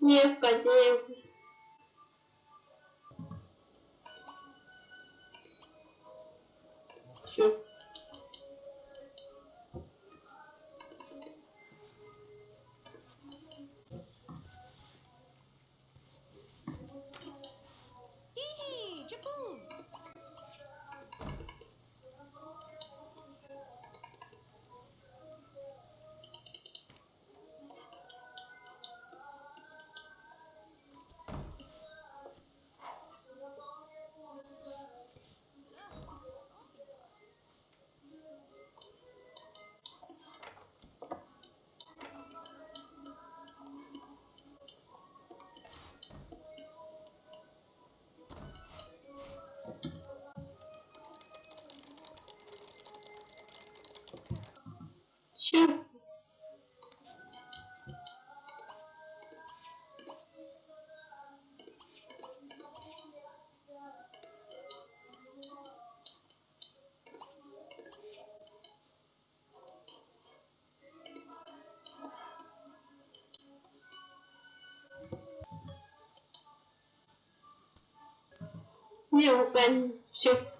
Нет, конечно. Все. 去。六分，行。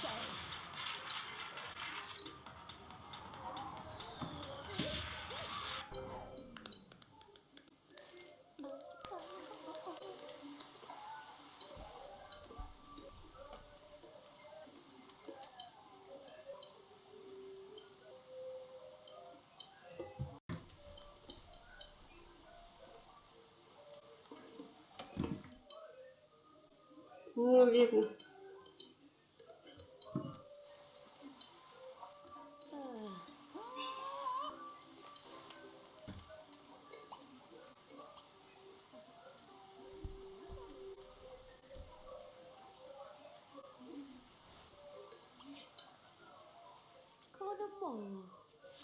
chão. Um amigo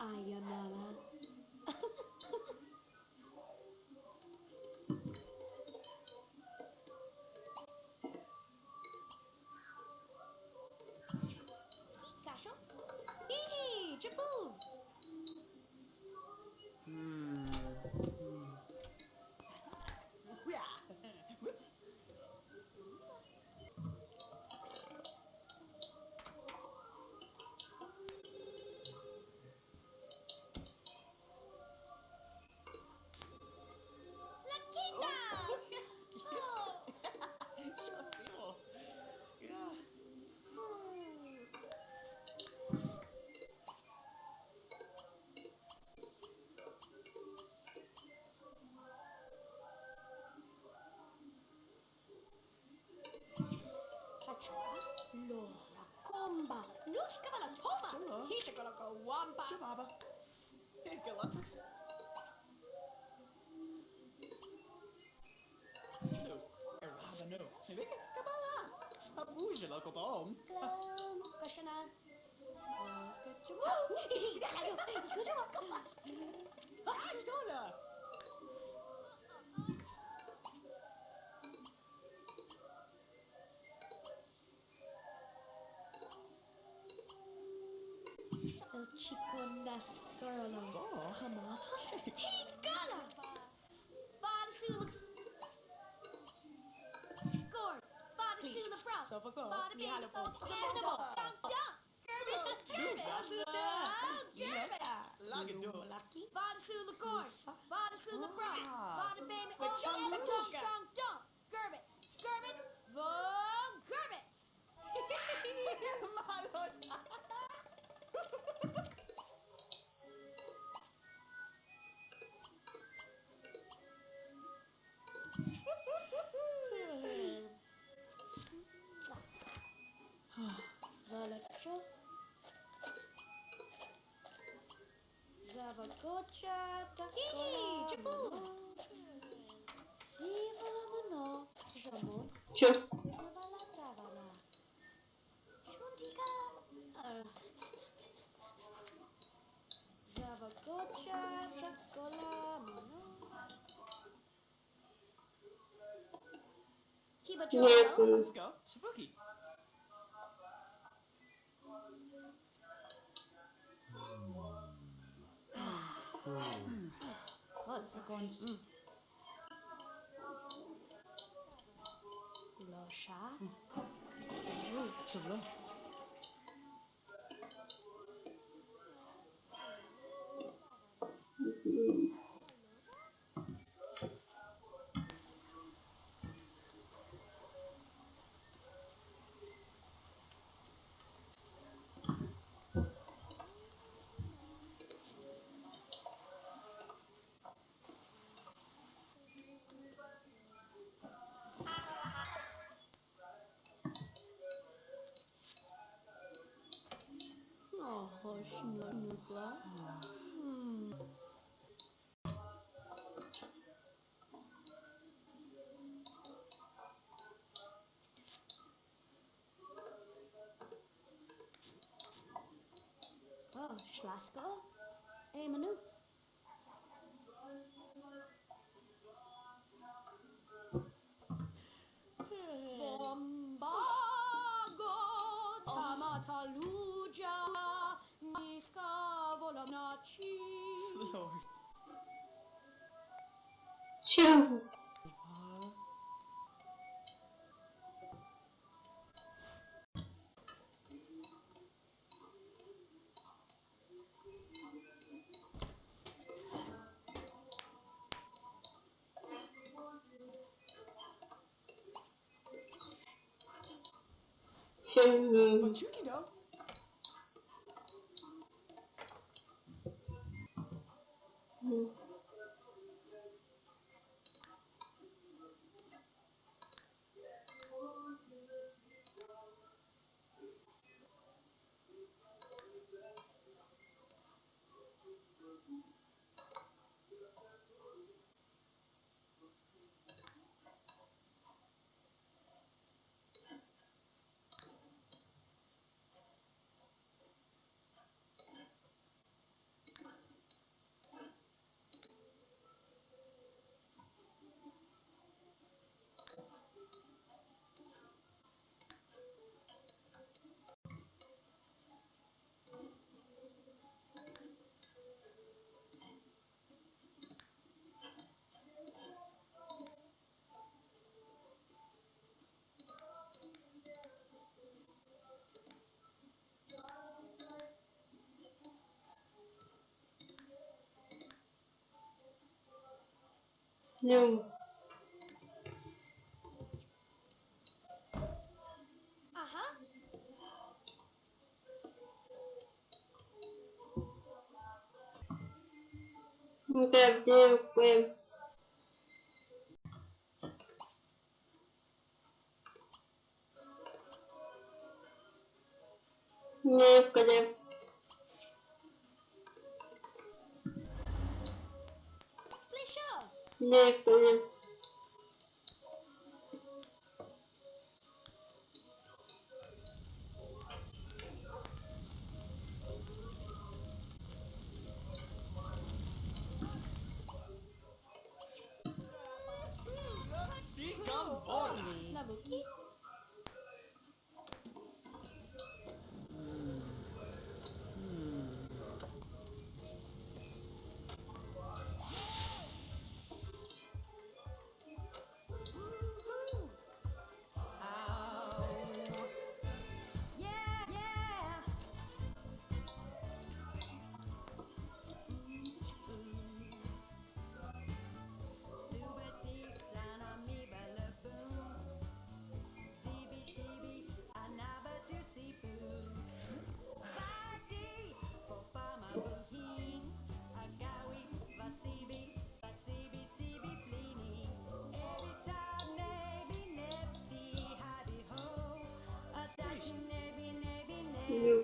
Ayun na lang. Kasho? Hee, Hishakalaka Wampa. Baba. Galata. No. Errada no. Vem Kabala. Abuja local bomb. Klam, Kashana. Kachoka. El chico nascarlo. Oh, Hama. Higala! Vadasula. Score. Vadasula Frost. So for go, Bada ni bing, halo po. oh, Animal. Dunk, dunk. Gerbit. Gerbit. Suda. Oh, Gerbit. Lagi do. Malaki. Vadasula Corn. Vadasula Frost. Ah. Vada baby. With Oh, some yes. Dunk, luka. dunk, dunk. Gerbit. Gerbit. Von Gerbit. Malos. gotcha. Zaba gotcha. Jej, czepu! Siwa Zavala zavala. Shuntika. Zaba gotcha. Kiba czepu. Let's go. Chibuki. 嗯，好，我给。嗯，老沙。嗯，走了。嗯。Hmm. Oh, Schlasko? Hey, Manu. вышел. Чего? Почему No. Ага. Ну, где мы? Не, в 那个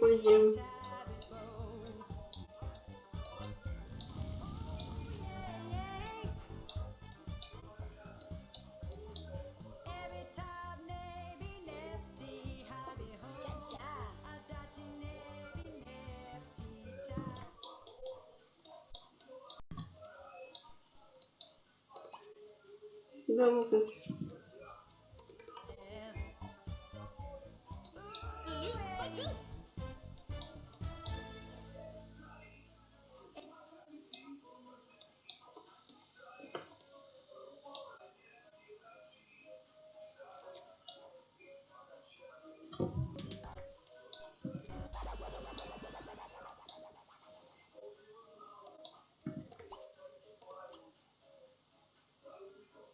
пойдем. Да, вот это.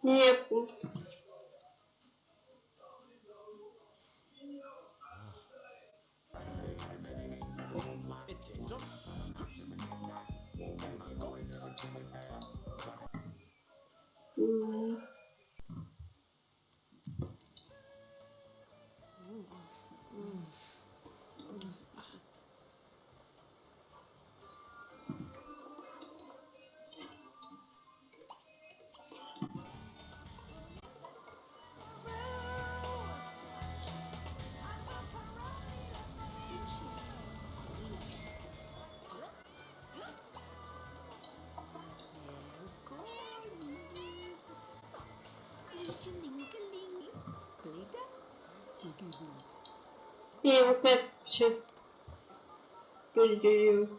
Дякую. Yeah, what map should do you?